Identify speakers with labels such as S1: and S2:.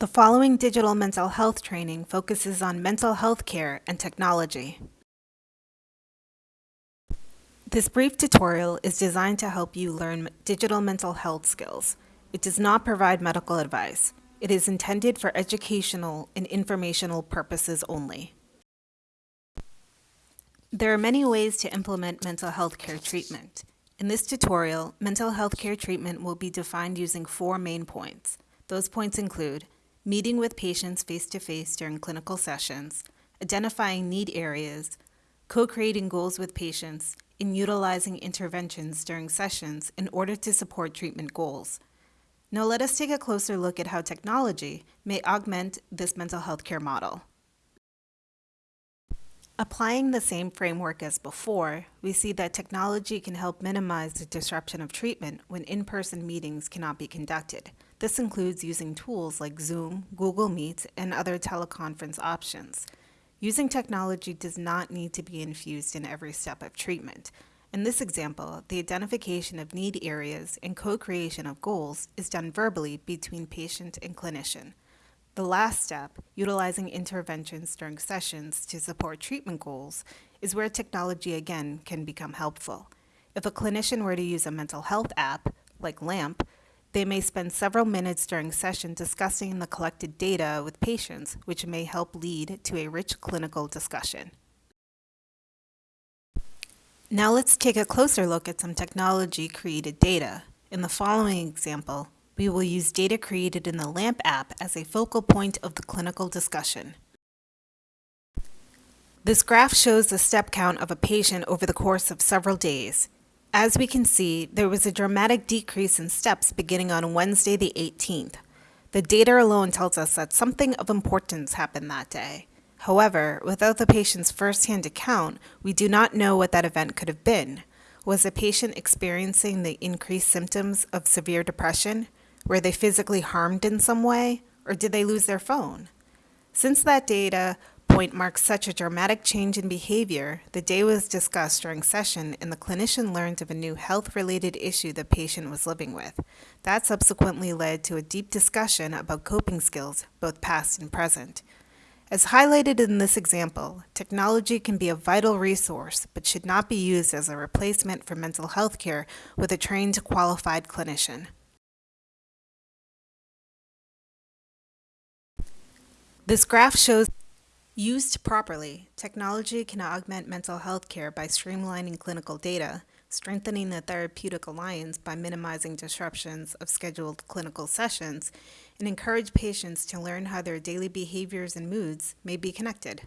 S1: The following digital mental health training focuses on mental health care and technology. This brief tutorial is designed to help you learn digital mental health skills. It does not provide medical advice. It is intended for educational and informational purposes only. There are many ways to implement mental health care treatment. In this tutorial, mental health care treatment will be defined using four main points. Those points include meeting with patients face-to-face during clinical sessions, identifying need areas, co-creating goals with patients, and utilizing interventions during sessions in order to support treatment goals. Now let us take a closer look at how technology may augment this mental health care model. Applying the same framework as before, we see that technology can help minimize the disruption of treatment when in-person meetings cannot be conducted. This includes using tools like Zoom, Google Meet, and other teleconference options. Using technology does not need to be infused in every step of treatment. In this example, the identification of need areas and co-creation of goals is done verbally between patient and clinician. The last step, utilizing interventions during sessions to support treatment goals, is where technology again can become helpful. If a clinician were to use a mental health app, like LAMP, they may spend several minutes during session discussing the collected data with patients, which may help lead to a rich clinical discussion. Now let's take a closer look at some technology-created data. In the following example, we will use data created in the LAMP app as a focal point of the clinical discussion. This graph shows the step count of a patient over the course of several days. As we can see, there was a dramatic decrease in steps beginning on Wednesday the 18th. The data alone tells us that something of importance happened that day. However, without the patient's first-hand account, we do not know what that event could have been. Was the patient experiencing the increased symptoms of severe depression? Were they physically harmed in some way, or did they lose their phone? Since that data point marks such a dramatic change in behavior, the day was discussed during session and the clinician learned of a new health-related issue the patient was living with. That subsequently led to a deep discussion about coping skills, both past and present. As highlighted in this example, technology can be a vital resource but should not be used as a replacement for mental health care with a trained, qualified clinician. This graph shows Used properly, technology can augment mental health care by streamlining clinical data, strengthening the therapeutic alliance by minimizing disruptions of scheduled clinical sessions, and encourage patients to learn how their daily behaviors and moods may be connected.